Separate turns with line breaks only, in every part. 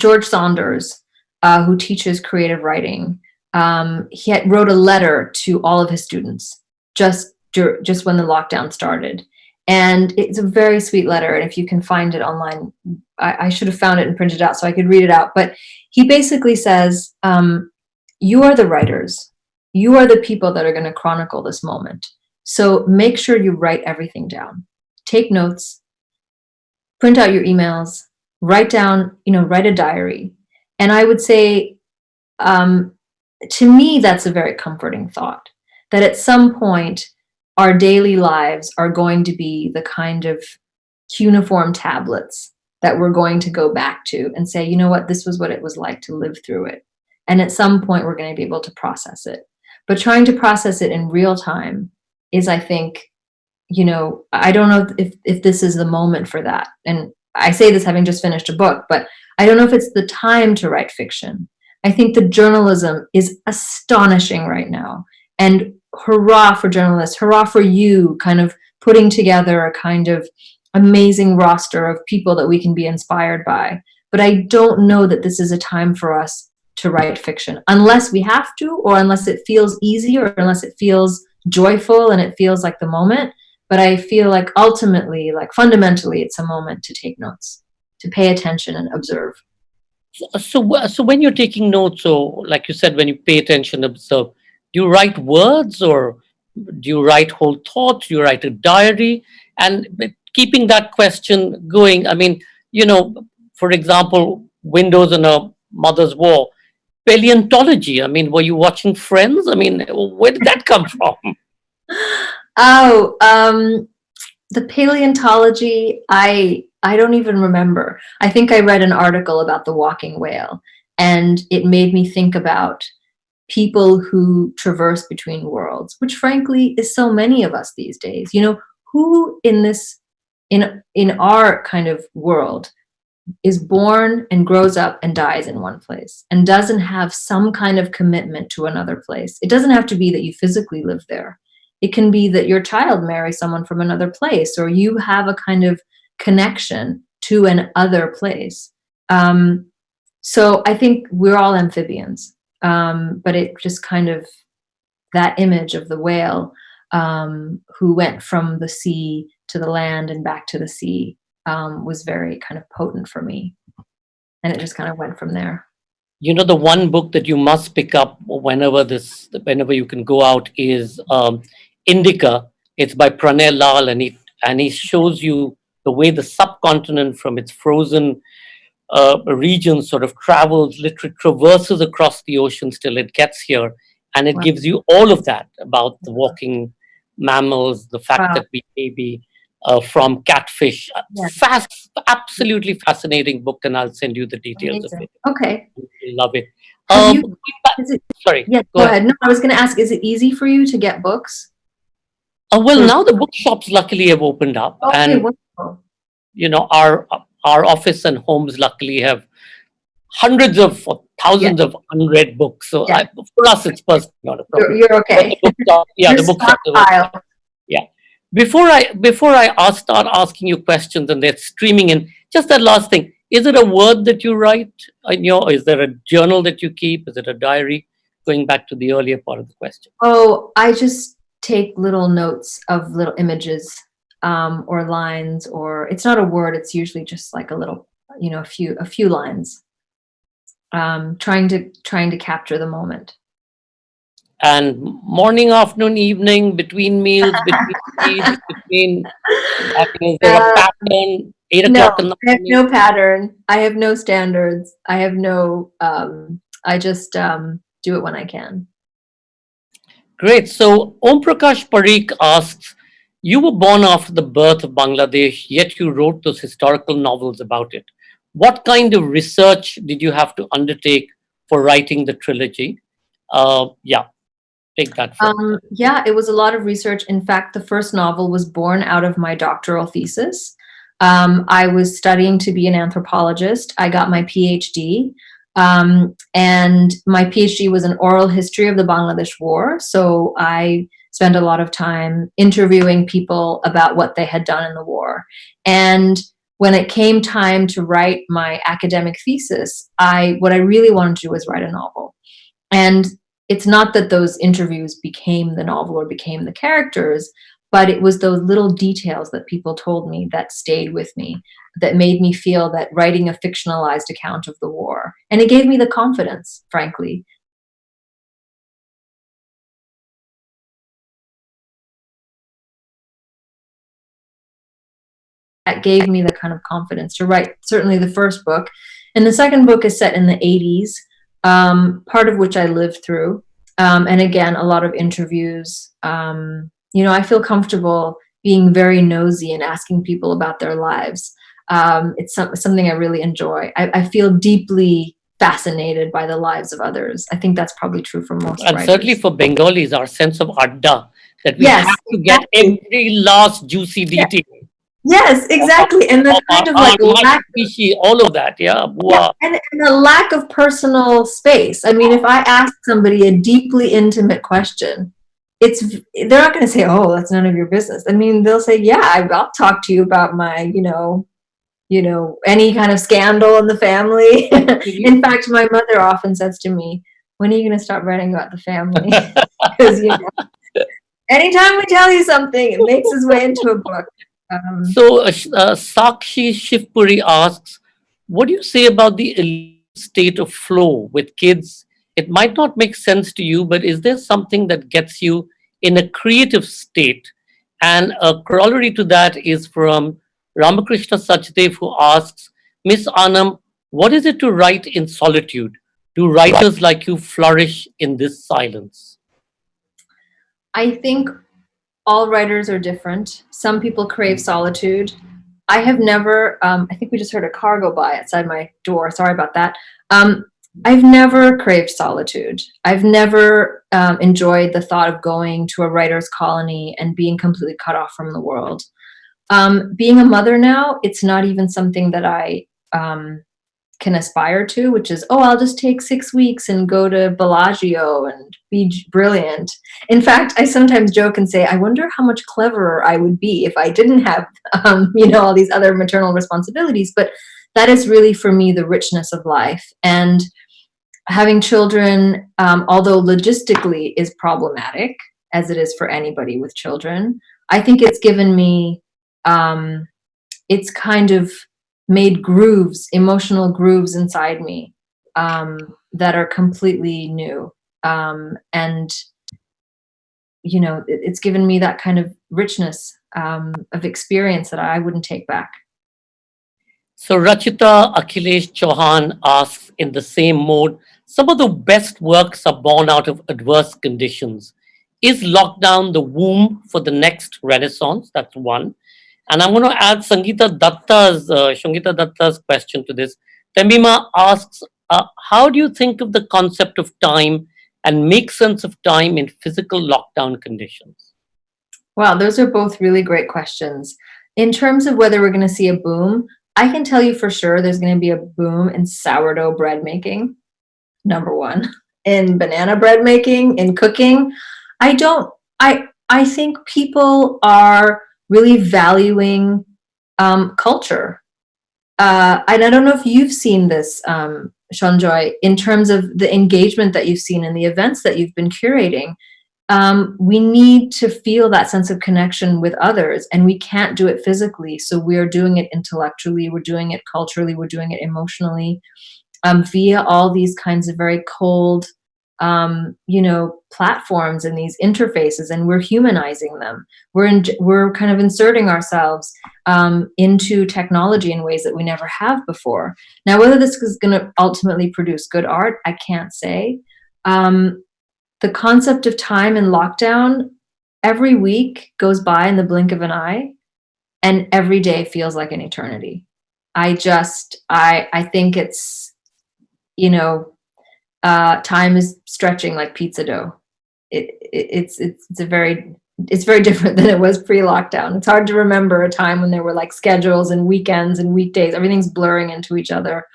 George Saunders, uh, who teaches creative writing, um, he had, wrote a letter to all of his students just just when the lockdown started. And it's a very sweet letter. And if you can find it online, I, I should have found it and printed it out so I could read it out. But he basically says, um, you are the writers. You are the people that are going to chronicle this moment. So make sure you write everything down. Take notes, print out your emails, write down, you know, write a diary. And I would say, um, to me, that's a very comforting thought that at some point, our daily lives are going to be the kind of cuneiform tablets that we're going to go back to and say, you know what, this was what it was like to live through it. And at some point, we're going to be able to process it. But trying to process it in real time is, I think, you know, I don't know if, if this is the moment for that. And I say this having just finished a book, but I don't know if it's the time to write fiction. I think the journalism is astonishing right now. And hurrah for journalists, hurrah for you kind of putting together a kind of amazing roster of people that we can be inspired by. But I don't know that this is a time for us to write fiction unless we have to, or unless it feels easy, or unless it feels joyful and it feels like the moment. But I feel like ultimately, like fundamentally, it's a moment to take notes, to pay attention and observe.
So, so when you're taking notes, or like you said, when you pay attention, observe, do you write words or do you write whole thoughts? Do you write a diary? And keeping that question going, I mean, you know, for example, Windows and a Mother's War, paleontology. I mean, were you watching Friends? I mean, where did that come from?
Oh, um, the paleontology, I I don't even remember. I think I read an article about the walking whale and it made me think about people who traverse between worlds, which frankly is so many of us these days. You know, who in this, in, in our kind of world is born and grows up and dies in one place and doesn't have some kind of commitment to another place. It doesn't have to be that you physically live there. It can be that your child marries someone from another place or you have a kind of connection to an other place. Um, so I think we're all amphibians, um, but it just kind of, that image of the whale um, who went from the sea to the land and back to the sea um, was very kind of potent for me. And it just kind of went from there.
You know, the one book that you must pick up whenever this, whenever you can go out is um, Indica. It's by Pranay Lal and he, and he shows you the way the subcontinent from its frozen uh, region sort of travels, literally traverses across the oceans till it gets here. And it wow. gives you all of that about the walking mammals, the fact wow. that we may be uh, from catfish. Yes. Fast, absolutely fascinating book, and I'll send you the details Amazing. of it.
Okay.
you love it.
Um, you, it sorry. Yeah, go, go ahead. ahead. No, I was going to ask, is it easy for you to get books?
Uh, well, now the bookshops luckily have opened up, okay, and wonderful. you know our our office and homes luckily have hundreds of thousands yeah. of unread books. So yeah. I, for us, it's personally not a
problem. You're, you're okay.
The bookshop, yeah, the bookshop. Yeah. Before I before I ask, start asking you questions and they're streaming in, just that last thing. Is it a word that you write in your, is there a journal that you keep? Is it a diary? Going back to the earlier part of the question.
Oh, I just take little notes of little images um, or lines or it's not a word it's usually just like a little you know a few a few lines. Um, trying to trying to capture the moment.
And morning afternoon evening between meals between meals, between a uh, pattern eight o'clock
no, I have no pattern. I have no standards. I have no um, I just um, do it when I can
Great. So Om Prakash Parikh asks, you were born after the birth of Bangladesh, yet you wrote those historical novels about it. What kind of research did you have to undertake for writing the trilogy? Uh, yeah, take that.
Um, yeah, it was a lot of research. In fact, the first novel was born out of my doctoral thesis. Um, I was studying to be an anthropologist. I got my PhD. Um, and my PhD was an oral history of the Bangladesh War. So I spent a lot of time interviewing people about what they had done in the war. And when it came time to write my academic thesis, I what I really wanted to do was write a novel. And it's not that those interviews became the novel or became the characters, but it was those little details that people told me that stayed with me, that made me feel that writing a fictionalized account of the war. And it gave me the confidence, frankly, that gave me the kind of confidence to write certainly the first book. And the second book is set in the 80s, um, part of which I lived through. Um, and again, a lot of interviews. Um, you know, I feel comfortable being very nosy and asking people about their lives. Um, it's some, something I really enjoy. I, I, feel deeply fascinated by the lives of others. I think that's probably true for most
And
writers.
certainly for Bengalis, our sense of adda, that we
Yes,
have to get
exactly.
every last juicy detail.
Yes, exactly. And the kind of like lack
species, all of that, yeah.
Yeah, and, and the lack of personal space. I mean, if I ask somebody a deeply intimate question, it's they're not going to say, "Oh, that's none of your business." I mean, they'll say, "Yeah, I'll talk to you about my, you know, you know, any kind of scandal in the family." in fact, my mother often says to me, "When are you going to stop writing about the family?" Because you know, anytime we tell you something, it makes its way into a book. Um,
So uh, uh, Sakshi Shivpuri asks, what do you say about the state of flow with kids? It might not make sense to you, but is there something that gets you in a creative state? And a corollary to that is from Ramakrishna Sachdev, who asks, Miss Anam, what is it to write in solitude? Do writers like you flourish in this silence?
I think all writers are different. Some people crave solitude. I have never, um, I think we just heard a car go by outside my door. Sorry about that. Um, I've never craved solitude. I've never um, enjoyed the thought of going to a writer's colony and being completely cut off from the world. Um, being a mother now, it's not even something that I um, can aspire to, which is, oh, I'll just take six weeks and go to Bellagio and be brilliant. In fact, I sometimes joke and say, I wonder how much cleverer I would be if I didn't have, um, you know, all these other maternal responsibilities. But that is really for me the richness of life. And having children, um, although logistically is problematic, as it is for anybody with children, I think it's given me, um, it's kind of made grooves, emotional grooves inside me um, that are completely new. Um, and, you know, it, it's given me that kind of richness um, of experience that I wouldn't take back.
So Rachita Akhilesh Chauhan asks in the same mode, some of the best works are born out of adverse conditions. Is lockdown the womb for the next renaissance? That's one. And I'm going to add Sangeeta Datta's, uh, Datta's question to this. Tahmima asks, uh, how do you think of the concept of time and make sense of time in physical lockdown conditions?
Wow, those are both really great questions. In terms of whether we're going to see a boom, I can tell you for sure there's going to be a boom in sourdough bread making, number one, in banana bread making, in cooking. I don't, I, I think people are really valuing um, culture. Uh, and I don't know if you've seen this, um, Shanjoy, in terms of the engagement that you've seen in the events that you've been curating um, we need to feel that sense of connection with others and we can't do it physically. So we're doing it intellectually we're doing it culturally we're doing it emotionally um, via all these kinds of very cold um, you know platforms and these interfaces and we're humanizing them. We're in, we're kind of inserting ourselves um, into technology in ways that we never have before. Now whether this is going to ultimately produce good art i can't say. Um, the concept of time in lockdown every week goes by in the blink of an eye and every day feels like an eternity. I just i i think it's you know uh time is stretching like pizza dough. It, it it's it's it's a very it's very different than it was pre-lockdown. It's hard to remember a time when there were like schedules and weekends and weekdays. Everything's blurring into each other.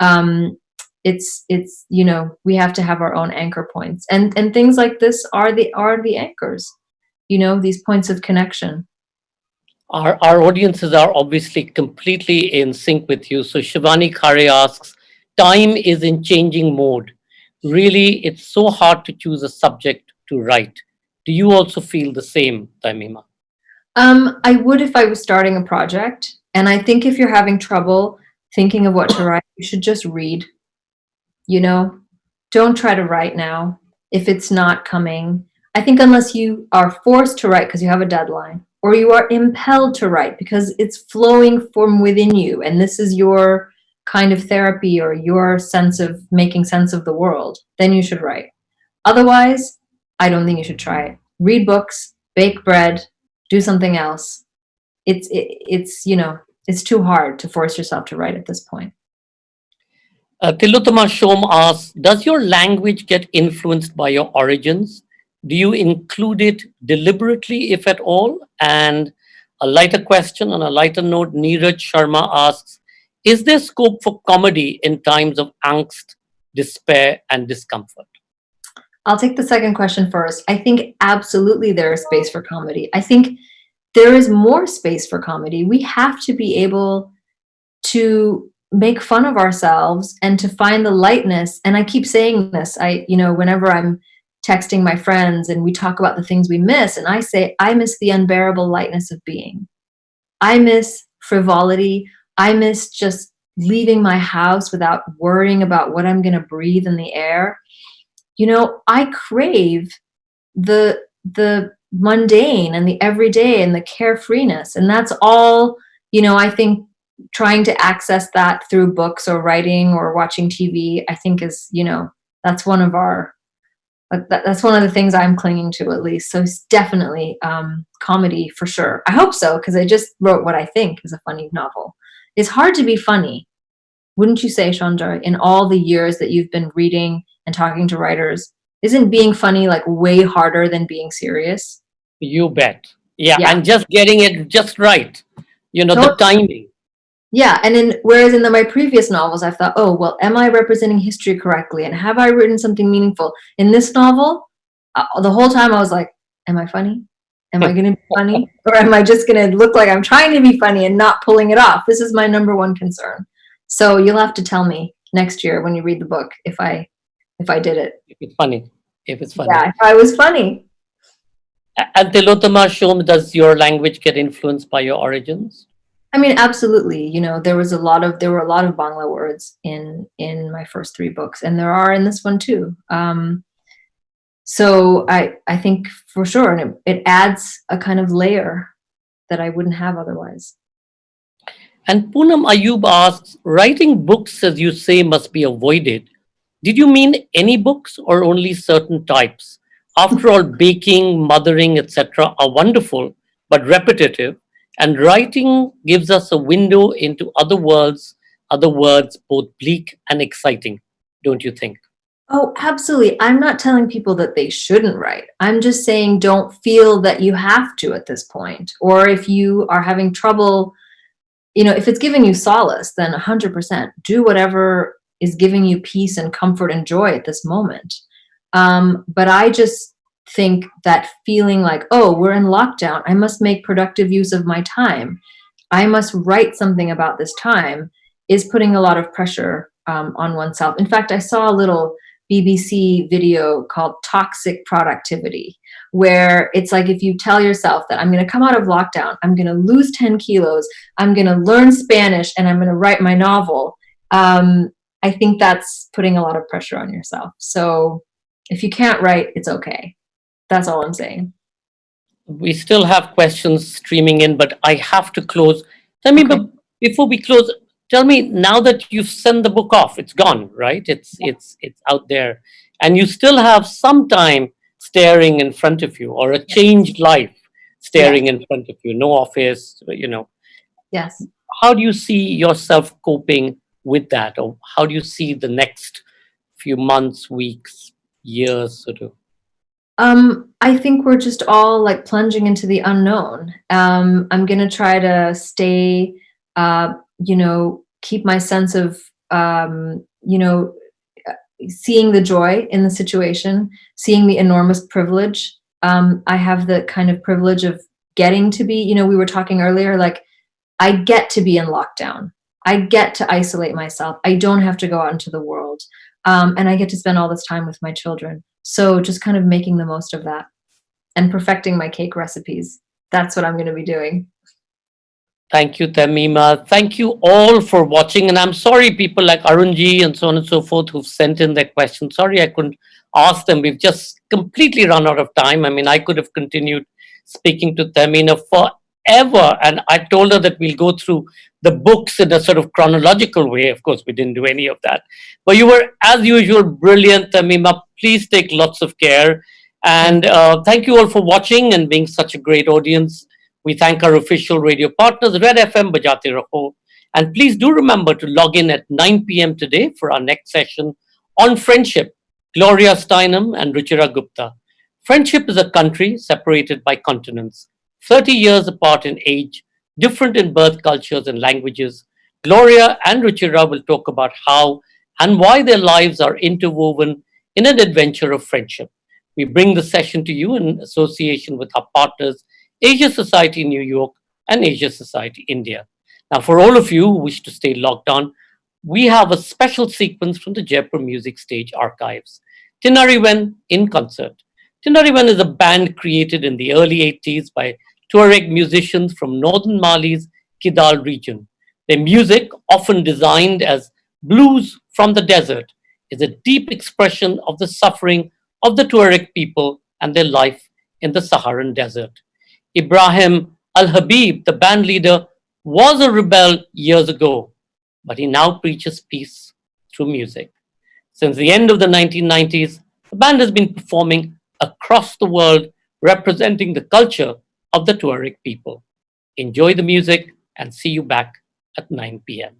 Um it's it's you know we have to have our own anchor points and and things like this are the are the anchors you know these points of connection
Our, our audiences are obviously completely in sync with you. So Shivani Khare asks, time is in changing mode. Really, it's so hard to choose a subject to write. Do you also feel the same, Tahmima?
Um, I would if I was starting a project. And I think if you're having trouble thinking of what to write, you should just read. You know, don't try to write now if it's not coming. I think unless you are forced to write because you have a deadline or you are impelled to write because it's flowing from within you and this is your kind of therapy or your sense of making sense of the world, then you should write. Otherwise, I don't think you should try it. Read books, bake bread, do something else. It's, it, it's, you know, it's too hard to force yourself to write at this point.
Uh, Tilotama Shom asks, does your language get influenced by your origins? Do you include it deliberately, if at all? And a lighter question on a lighter note, Neeraj Sharma asks, is there scope for comedy in times of angst, despair, and discomfort?
I'll take the second question first. I think absolutely there is space for comedy. I think there is more space for comedy. We have to be able to make fun of ourselves and to find the lightness. And I keep saying this, I, you know, whenever I'm texting my friends and we talk about the things we miss, and I say, I miss the unbearable lightness of being. I miss frivolity. I miss just leaving my house without worrying about what I'm going to breathe in the air. You know, I crave the the mundane and the everyday and the carefreeness. And that's all, you know, I think trying to access that through books or writing or watching TV, I think is, you know, that's one of our, that's one of the things I'm clinging to at least. So it's definitely um, comedy for sure. I hope so, because I just wrote what I think is a funny novel. It's hard to be funny. Wouldn't you say, Chandra, in all the years that you've been reading and talking to writers, isn't being funny like way harder than being serious?
You bet. Yeah, yeah. and just getting it just right. You know, the timing.
Yeah, and in whereas in the, my previous novels, I thought, oh, well, am I representing history correctly? And have I written something meaningful? In this novel, uh, the whole time I was like, am I funny? Am I going to be funny? Or am I just going to look like I'm trying to be funny and not pulling it off? This is my number one concern. So you'll have to tell me next year when you read the book if I if I did it.
If it's funny. If it's funny.
Yeah, if I was funny.
And Tilotama Shom, does your language get influenced by your origins?
I mean, absolutely. You know, there was a lot of there were a lot of Bangla words in in my first three books, and there are in this one too. Um, so I I think for sure, and it, it adds a kind of layer that I wouldn't have otherwise.
And Poonam Ayub asks, writing books, as you say, must be avoided. Did you mean any books or only certain types? After all, baking, mothering, etc. are wonderful, but repetitive. And writing gives us a window into other worlds, other words, both bleak and exciting, don't you think?
Oh, absolutely. I'm not telling people that they shouldn't write. I'm just saying don't feel that you have to at this point. Or if you are having trouble, you know, if it's giving you solace, then 100% do whatever is giving you peace and comfort and joy at this moment. Um, but I just think that feeling like, oh, we're in lockdown, I must make productive use of my time. I must write something about this time is putting a lot of pressure um, on oneself. In fact, I saw a little BBC video called Toxic Productivity, where it's like if you tell yourself that I'm going to come out of lockdown, I'm going to lose 10 kilos, I'm going to learn Spanish, and I'm going to write my novel. Um, I think that's putting a lot of pressure on yourself. So if you can't write, it's okay. That's all I'm saying.
We still have questions streaming in, but I have to close. Tell me, okay. but before we close, tell me now that you've sent the book off, it's gone, right? It's it's it's out there, and you still have some time staring in front of you, or a changed life staring in front of you. No office, you know.
Yes.
How do you see yourself coping with that, or how do you see the next few months, weeks, years, sort of?
Um, I think we're just all like plunging into the unknown. Um, I'm gonna try to stay, uh, you know, keep my sense of, um, you know, seeing the joy in the situation, seeing the enormous privilege. Um, I have the kind of privilege of getting to be, you know, we were talking earlier, like I get to be in lockdown. I get to isolate myself. I don't have to go out into the world. Um, and I get to spend all this time with my children. So just kind of making the most of that and perfecting my cake recipes. That's what I'm going to be doing.
Thank you, Tahmima. Thank you all for watching. And I'm sorry, people like Arunji and so on and so forth who've sent in their questions. Sorry, I couldn't ask them. We've just completely run out of time. I mean, I could have continued speaking to Tahmima forever. And I told her that we'll go through the books in a sort of chronological way. Of course, we didn't do any of that. But you were, as usual, brilliant, Tahmima. Please take lots of care. And uh, thank you all for watching and being such a great audience. We thank our official radio partners, Red FM, Bajate Raho. And please do remember to log in at 9 p.m. today for our next session on friendship. Gloria Steinem and Ruchira Gupta. Friendship is a country separated by continents, 30 years apart in age, different in birth cultures and languages. Gloria and Ruchira will talk about how and why their lives are interwoven in an adventure of friendship. We bring the session to you in association with our partners Asia Society New York, and Asia Society India. Now, for all of you who wish to stay logged on, we have a special sequence from the Jaipur Music Stage archives. Tinariwen in concert. Tinariwen is a band created in the early 80s by Tuareg musicians from northern Mali's Kidal region. Their music, often designed as blues from the desert, is a deep expression of the suffering of the Tuareg people and their life in the Saharan desert. Ibrahim Al-Habib, the band leader, was a rebel years ago, but he now preaches peace through music. Since the end of the 1990s, the band has been performing across the world representing the culture of the Tuareg people. Enjoy the music and see you back at 9 p.m.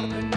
Martin